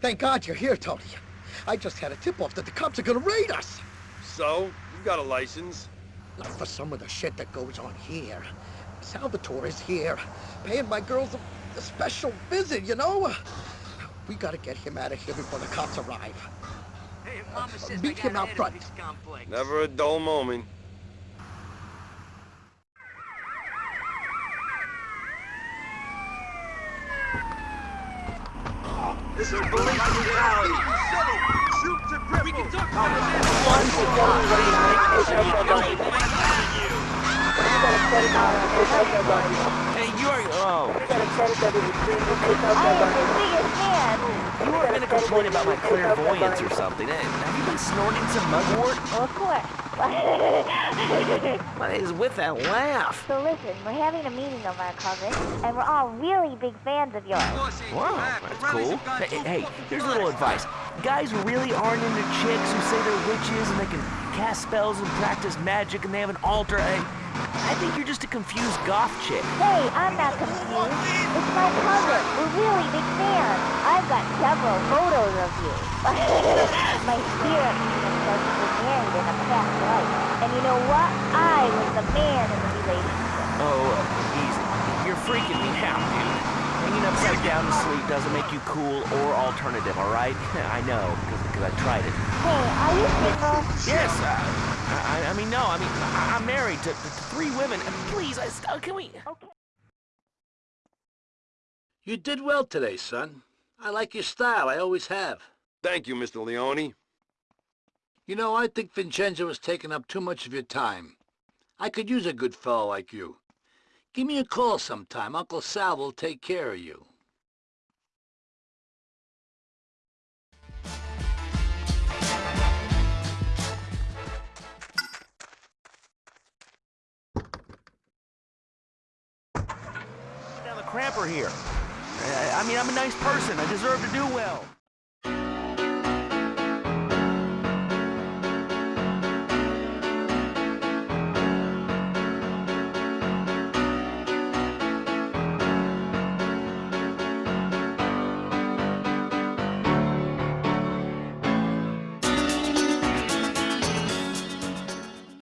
Thank God you're here, Tony. I just had a tip-off that the cops are gonna raid us. So, You've got a license? Not for some of the shit that goes on here. Salvatore is here, paying my girls a, a special visit, you know? We gotta get him out of here before the cops arrive. Hey, Mama says Meet I him out front. of this. Never a dull moment. This is a bully Hey, you are. Oh. I am You were gonna complain about my clairvoyance or something. Eh, Have you been snorting some mugwort? Well, of course. What is with that laugh? so listen, we're having a meeting of our coven, and we're all really big fans of yours. Wow, that's cool. Hey, hey, here's a little advice. Guys really aren't into chicks who say they're witches and they can cast spells and practice magic and they have an altar. I, I think you're just a confused goth chick. Hey, I'm not confused. It's my cousin. We're really big fans. I've got several photos of you. my spirit medium says you were married in a past life. And you know what? I was the man in the relationship. Oh, uh, easy. You're freaking me out, dude. Hanging down to sleep doesn't make you cool or alternative, all right? I know, because I tried it. Hey, are you single? Yes, uh, I, I mean, no, I mean, I, I'm married to, to, to three women. Please, I, can we... Okay. You did well today, son. I like your style. I always have. Thank you, Mr. Leone. You know, I think Vincenzo has taken up too much of your time. I could use a good fellow like you. Give me a call sometime. Uncle Sal will take care of you. Cramper here. I, I mean, I'm a nice person. I deserve to do well.